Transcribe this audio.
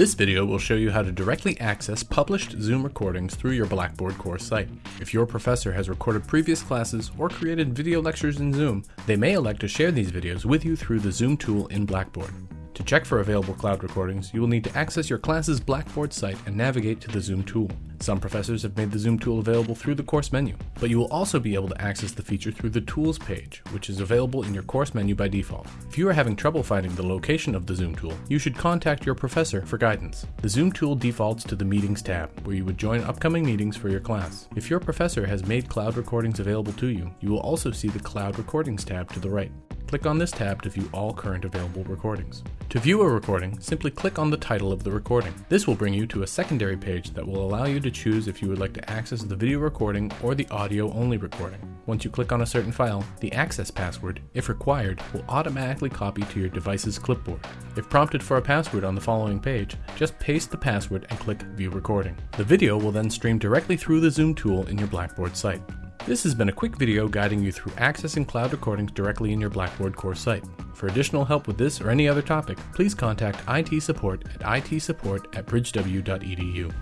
This video will show you how to directly access published Zoom recordings through your Blackboard course site. If your professor has recorded previous classes or created video lectures in Zoom, they may elect to share these videos with you through the Zoom tool in Blackboard. To check for available cloud recordings, you will need to access your class's Blackboard site and navigate to the Zoom tool. Some professors have made the Zoom tool available through the course menu, but you will also be able to access the feature through the Tools page, which is available in your course menu by default. If you are having trouble finding the location of the Zoom tool, you should contact your professor for guidance. The Zoom tool defaults to the Meetings tab, where you would join upcoming meetings for your class. If your professor has made cloud recordings available to you, you will also see the Cloud Recordings tab to the right. Click on this tab to view all current available recordings. To view a recording, simply click on the title of the recording. This will bring you to a secondary page that will allow you to choose if you would like to access the video recording or the audio only recording. Once you click on a certain file, the access password, if required, will automatically copy to your device's clipboard. If prompted for a password on the following page, just paste the password and click View Recording. The video will then stream directly through the Zoom tool in your Blackboard site. This has been a quick video guiding you through accessing cloud recordings directly in your Blackboard course site. For additional help with this or any other topic, please contact IT support at itsupport at bridgew.edu.